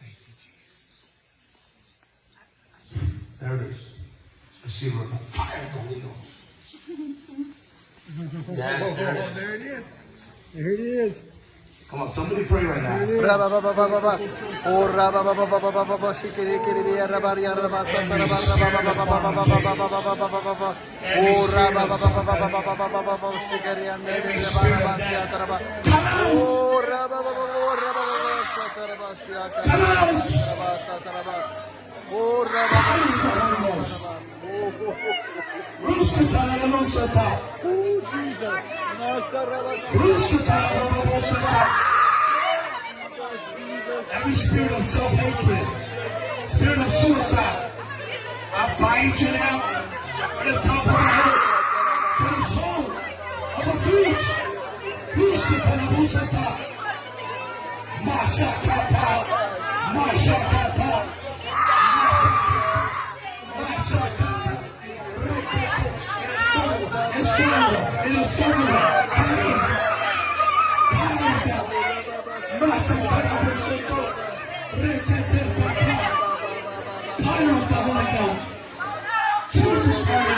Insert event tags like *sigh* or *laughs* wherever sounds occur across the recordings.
Thank you, Jesus. There it is. Receive the fire of the Holy Ghost. Yes, there it is. There it is. There it is. Come on, somebody pray right now. Raba ba raba. Ruskatalalamosata. Every spirit of self-hatred, spirit of suicide, I bind you now at the top of my head to the soul of the fruits. Ruskatalalamosata. Mashakata.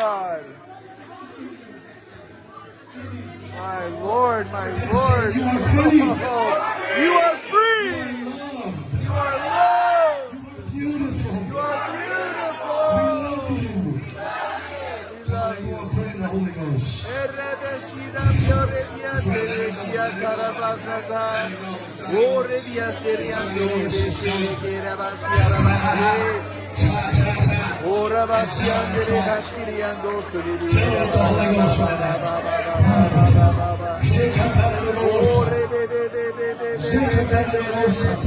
God. My Lord, my Lord. You are free. You are free. You are loved. Beautiful. You are beautiful. Love you. We love You you. are praying the Holy Ghost. Fill with the Holy Ghost Rabasyan deri haşkiriyen doğsuri Sevdalı yolsun Zekatları olsun Zekatları olsun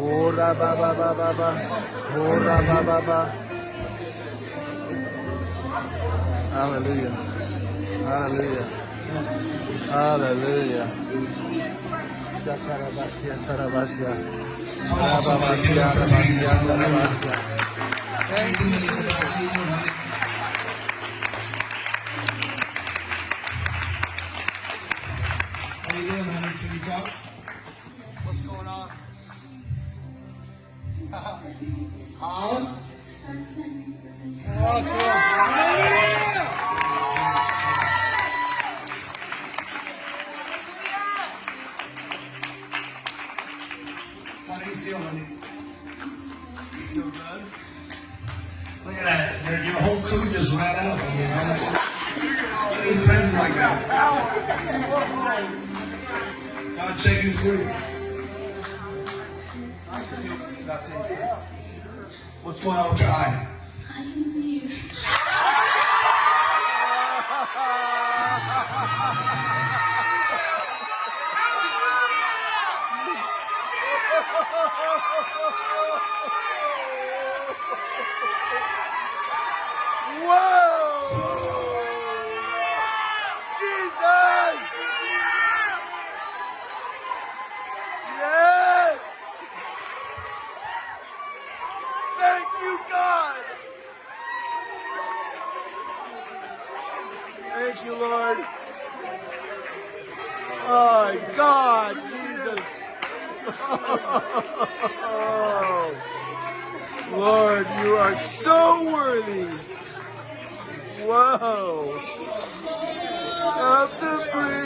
Ora baba baba baba Ora baba baba Hallelujah. Hallelujah. Hallelujah. Yakarabasia, tarabasia. Rababasia, rabasia, tarabasia. Thank you, How you doing, honey? Can you talk? What's going on? *laughs* Huh? How do you feel, honey? You Feel good? Look at that. Your, your whole crew just ran out of you. huh? You need friends like that. God set you free. That's it. What's going on with your eye? I can see you. *laughs* Thank you, Lord. Oh, God, Jesus. Oh, *laughs* Lord, you are so worthy. Whoa. Up the bridge.